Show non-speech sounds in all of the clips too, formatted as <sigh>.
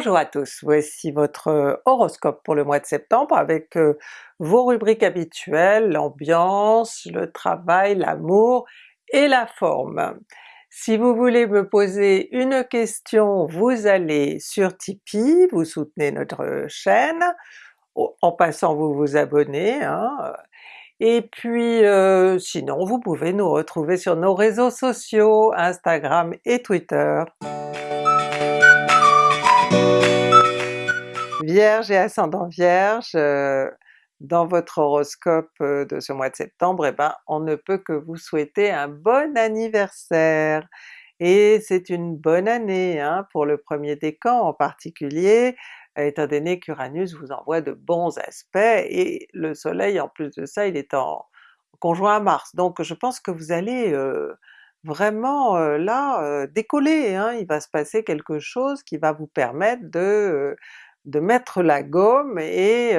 Bonjour à tous, voici votre horoscope pour le mois de septembre avec vos rubriques habituelles, l'ambiance, le travail, l'amour et la forme. Si vous voulez me poser une question, vous allez sur Tipeee, vous soutenez notre chaîne, en passant vous vous abonnez, hein. et puis sinon vous pouvez nous retrouver sur nos réseaux sociaux, Instagram et Twitter. Vierge et ascendant Vierge, euh, dans votre horoscope euh, de ce mois de septembre, eh ben on ne peut que vous souhaiter un bon anniversaire! Et c'est une bonne année hein, pour le premier décan en particulier, étant donné qu'Uranus vous envoie de bons aspects, et le soleil en plus de ça il est en conjoint à Mars, donc je pense que vous allez euh, vraiment là décoller, hein. il va se passer quelque chose qui va vous permettre de de mettre la gomme et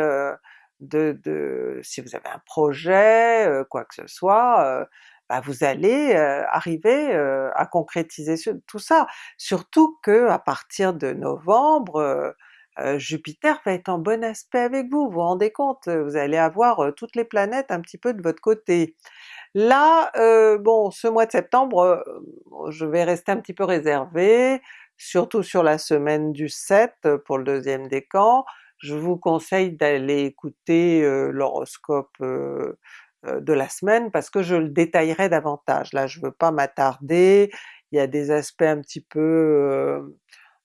de, de, si vous avez un projet, quoi que ce soit, bah vous allez arriver à concrétiser tout ça. Surtout que à partir de novembre, Jupiter va être en bon aspect avec vous, vous vous rendez compte? Vous allez avoir toutes les planètes un petit peu de votre côté. Là, bon ce mois de septembre, je vais rester un petit peu réservée, surtout sur la semaine du 7 euh, pour le deuxième décan. Je vous conseille d'aller écouter euh, l'horoscope euh, de la semaine parce que je le détaillerai davantage. Là je veux pas m'attarder, il y a des aspects un petit peu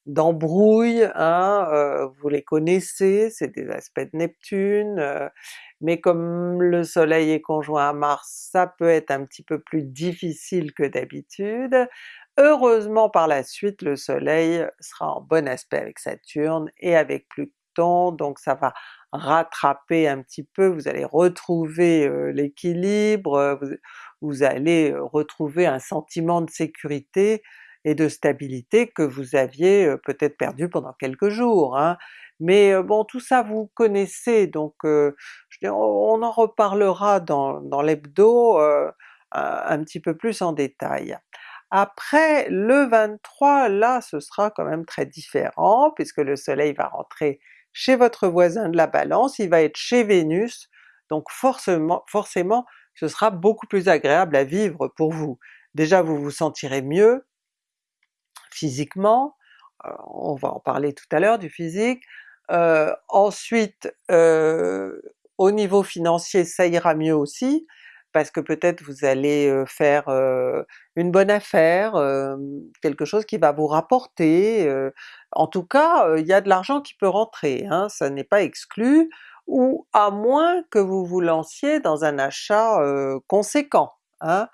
d'embrouille, hein, vous les connaissez, c'est des aspects de Neptune, mais comme le soleil est conjoint à Mars, ça peut être un petit peu plus difficile que d'habitude. Heureusement par la suite le soleil sera en bon aspect avec Saturne et avec Pluton, donc ça va rattraper un petit peu, vous allez retrouver l'équilibre, vous, allez retrouver un sentiment de sécurité et de stabilité que vous aviez peut-être perdu pendant quelques jours. Hein. Mais bon tout ça vous connaissez donc je on en reparlera dans l'hebdo un petit peu plus en détail. Après le 23, là ce sera quand même très différent puisque le soleil va rentrer chez votre voisin de la Balance, il va être chez Vénus, donc forcément, forcément ce sera beaucoup plus agréable à vivre pour vous. Déjà vous vous sentirez mieux physiquement, euh, on va en parler tout à l'heure du physique, euh, ensuite euh, au niveau financier ça ira mieux aussi, parce que peut-être vous allez faire une bonne affaire, quelque chose qui va vous rapporter, en tout cas il y a de l'argent qui peut rentrer, hein, ça n'est pas exclu, ou à moins que vous vous lanciez dans un achat conséquent. Hein.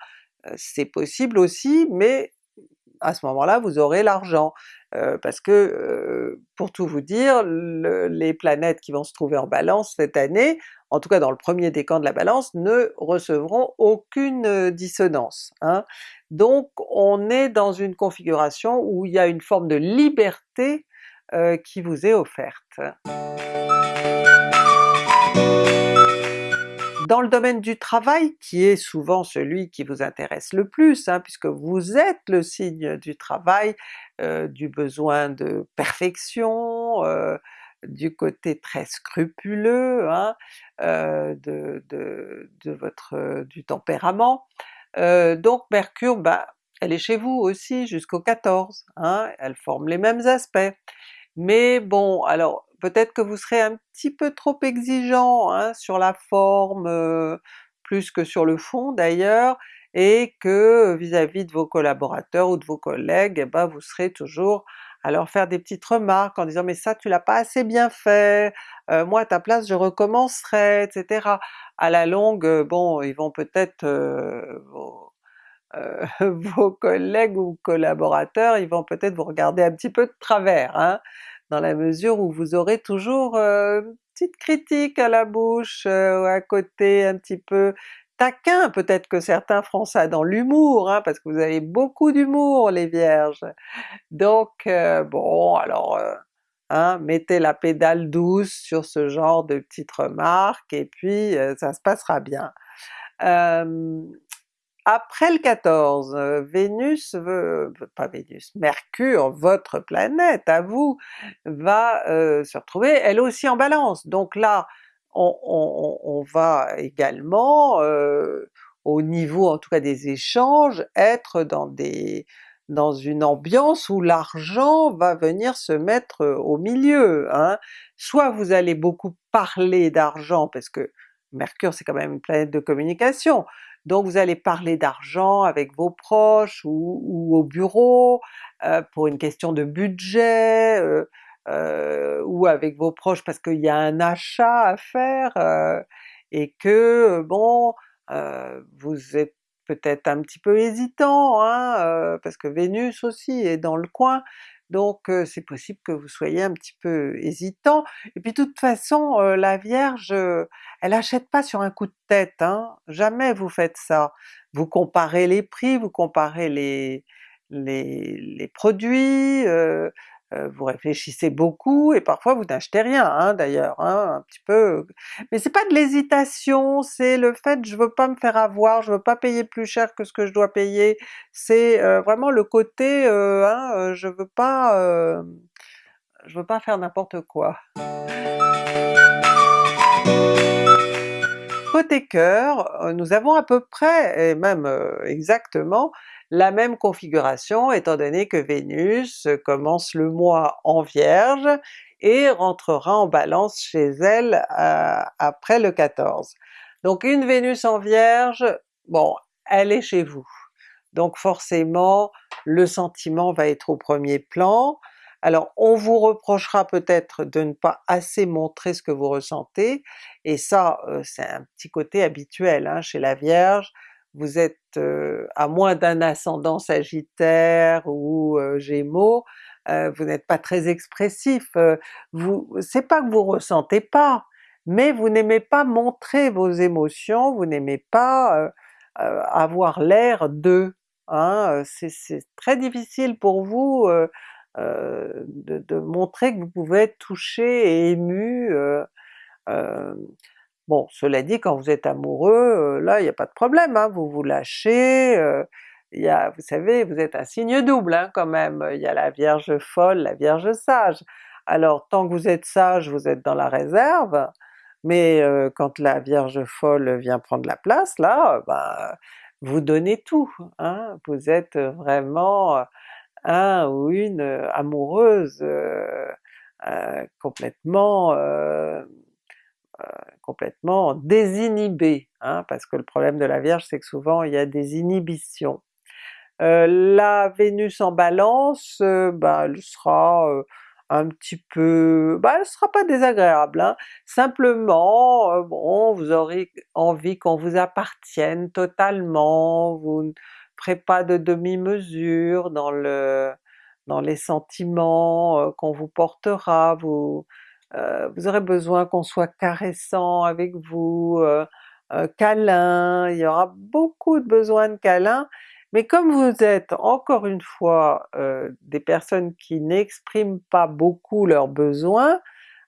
C'est possible aussi, mais à ce moment-là vous aurez l'argent. parce que pour tout vous dire, les planètes qui vont se trouver en Balance cette année, en tout cas dans le premier décan de la Balance, ne recevront aucune dissonance. Hein. Donc on est dans une configuration où il y a une forme de liberté qui vous est offerte. Dans le domaine du travail, qui est souvent celui qui vous intéresse le plus, hein, puisque vous êtes le signe du travail, euh, du besoin de perfection, euh, du côté très scrupuleux hein, euh, de, votre du tempérament. donc Mercure, bah, elle est chez vous aussi jusqu'au 14, hein, elle forme les mêmes aspects. Mais bon, alors peut-être que vous serez un petit peu trop exigeant hein, sur la forme, euh, plus que sur le fond d'ailleurs, et que vis-à-vis de vos collaborateurs ou de vos collègues, eh ben, vous serez toujours à leur faire des petites remarques en disant mais ça tu l'as pas assez bien fait, euh, moi à ta place je recommencerai, etc. À la longue, euh, bon ils vont peut-être vos, <laughs> vos, collègues ou collaborateurs, ils vont peut-être vous regarder un petit peu de travers, hein? dans la mesure où vous aurez toujours euh, une petite critique à la bouche, euh, à côté un petit peu peut-être que certains feront ça dans l'humour, hein, parce que vous avez beaucoup d'humour les Vierges. Donc euh, bon alors hein, mettez la pédale douce sur ce genre de petites remarques et puis ça se passera bien. Après le 14, Vénus veut, pas Vénus, Mercure, votre planète à vous, va se retrouver elle aussi en Balance. Donc là, on, on, on va également, au niveau en tout cas des échanges, être dans des dans une ambiance où l'argent va venir se mettre au milieu. Hein. Soit vous allez beaucoup parler d'argent, parce que Mercure c'est quand même une planète de communication, donc vous allez parler d'argent avec vos proches ou, au bureau, euh, pour une question de budget, euh, euh, ou avec vos proches parce qu'il y a un achat à faire, et que bon, vous êtes peut-être un petit peu hésitant, hein, parce que Vénus aussi est dans le coin, donc c'est possible que vous soyez un petit peu hésitant. Et puis de toute façon, la Vierge, elle achète pas sur un coup de tête, hein, jamais vous faites ça. Vous comparez les prix, vous comparez les, les, produits, euh, vous réfléchissez beaucoup et parfois vous n'achetez rien hein, d'ailleurs, hein, un petit peu. Mais c'est pas de l'hésitation, c'est le fait je veux pas me faire avoir, je veux pas payer plus cher que ce que je dois payer, c'est euh, vraiment le côté euh, hein, je veux pas je veux pas faire n'importe quoi. Côté cœur, nous avons à peu près, et même exactement, la même configuration étant donné que Vénus commence le mois en Vierge et rentrera en Balance chez elle euh, après le 14. Donc une Vénus en Vierge, bon, elle est chez vous. Donc forcément le sentiment va être au premier plan. Alors on vous reprochera peut-être de ne pas assez montrer ce que vous ressentez, et ça euh, c'est un petit côté habituel hein, chez la Vierge, vous êtes à moins d'un ascendant Sagittaire ou Gémeaux, vous n'êtes pas très expressif, vous c'est pas que vous ressentez pas, mais vous n'aimez pas montrer vos émotions, vous n'aimez pas avoir l'air d'eux. Hein? C'est très difficile pour vous de, de, montrer que vous pouvez être touché et ému, Bon, cela dit, quand vous êtes amoureux, là il n'y a pas de problème, hein, vous vous lâchez, il y a, vous savez, vous êtes un signe double hein, quand même, il y a la Vierge folle, la Vierge sage. Alors tant que vous êtes sage, vous êtes dans la réserve, mais quand la Vierge folle vient prendre la place, là, ben, vous donnez tout, hein, vous êtes vraiment un ou une amoureuse complètement complètement désinhibé, hein, parce que le problème de la Vierge c'est que souvent il y a des inhibitions. Euh, la Vénus en Balance, euh, bah, elle sera euh, un petit peu... bah elle sera pas désagréable, hein. simplement bon vous aurez envie qu'on vous appartienne totalement, vous ne ferez pas de demi-mesure dans le dans les sentiments qu'on vous portera, vous euh, vous aurez besoin qu'on soit caressant avec vous, euh, câlin, il y aura beaucoup de besoins de câlin, mais comme vous êtes encore une fois euh, des personnes qui n'expriment pas beaucoup leurs besoins,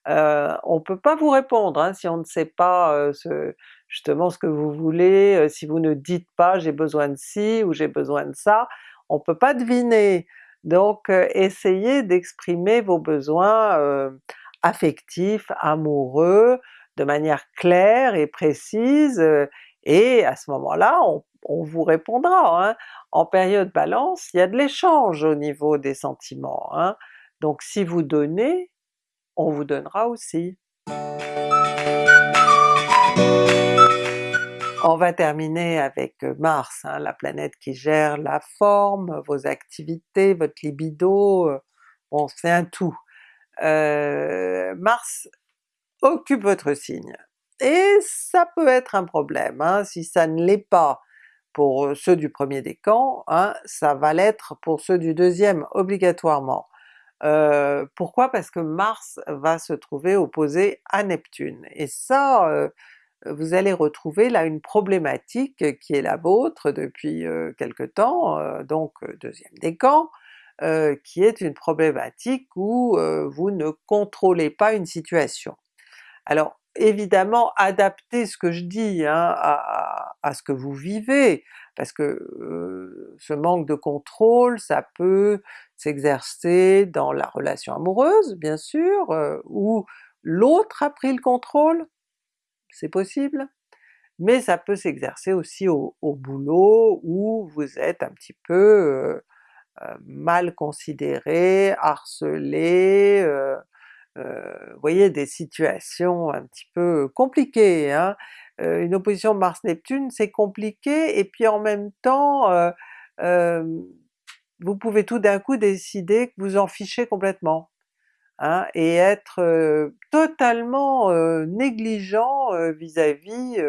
euh, on peut pas vous répondre hein, si on ne sait pas ce, justement ce que vous voulez, si vous ne dites pas j'ai besoin de ci ou j'ai besoin de ça, on peut pas deviner. Donc essayez d'exprimer vos besoins affectif, amoureux, de manière claire et précise, et à ce moment-là on, vous répondra. Hein. En période Balance, il y a de l'échange au niveau des sentiments, hein. donc si vous donnez, on vous donnera aussi. On va terminer avec Mars, hein, la planète qui gère la forme, vos activités, votre libido, bon c'est un tout. Euh, Mars occupe votre signe. Et ça peut être un problème, hein, si ça ne l'est pas pour ceux du premier décan, hein, ça va l'être pour ceux du deuxième obligatoirement. Euh, pourquoi? Parce que Mars va se trouver opposé à Neptune, et ça euh, vous allez retrouver là une problématique qui est la vôtre depuis quelque temps, donc deuxième décan, euh, qui est une problématique où euh, vous ne contrôlez pas une situation. Alors évidemment adaptez ce que je dis hein, à, ce que vous vivez, parce que ce manque de contrôle ça peut s'exercer dans la relation amoureuse bien sûr, où l'autre a pris le contrôle, c'est possible, mais ça peut s'exercer aussi au, boulot où vous êtes un petit peu mal considéré, harcelé, vous voyez des situations un petit peu compliquées. Hein? une opposition Mars-Neptune c'est compliqué et puis en même temps vous pouvez tout d'un coup décider que vous en fichez complètement. Hein, et être totalement négligent vis-à-vis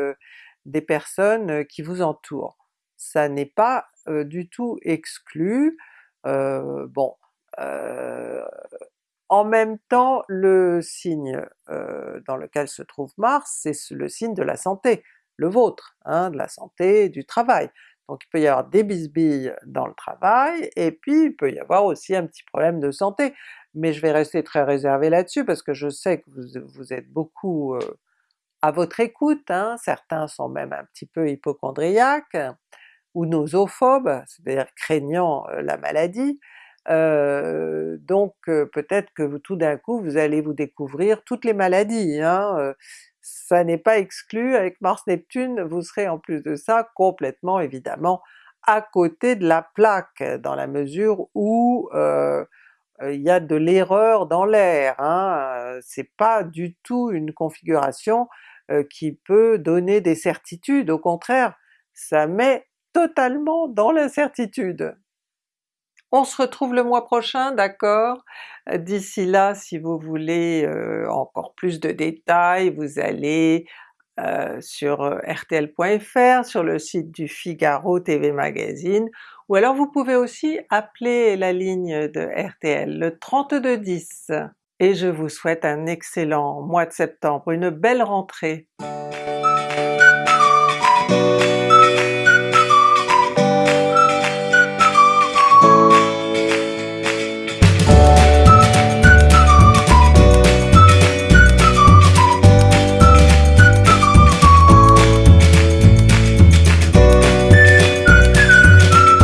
des personnes qui vous entourent. Ça n'est pas du tout exclu. Bon, en même temps le signe dans lequel se trouve Mars, c'est le signe de la santé, le vôtre, hein, de la santé, du travail. Donc il peut y avoir des bisbilles dans le travail, et puis il peut y avoir aussi un petit problème de santé, mais je vais rester très réservé là-dessus parce que je sais que vous, êtes beaucoup à votre écoute, hein. certains sont même un petit peu hypochondriaques, ou nosophobes, c'est-à-dire craignant la maladie, donc peut-être que tout d'un coup vous allez vous découvrir toutes les maladies, hein, ça n'est pas exclu, avec Mars-Neptune vous serez en plus de ça complètement évidemment à côté de la plaque, dans la mesure où il y a de l'erreur dans l'air, hein, c'est pas du tout une configuration qui peut donner des certitudes, au contraire ça met totalement dans l'incertitude. On se retrouve le mois prochain, d'accord? D'ici là, si vous voulez encore plus de détails, vous allez sur rtl.fr, sur le site du Figaro TV Magazine, ou alors vous pouvez aussi appeler la ligne de RTL, le 3210. Et je vous souhaite un excellent mois de septembre, une belle rentrée!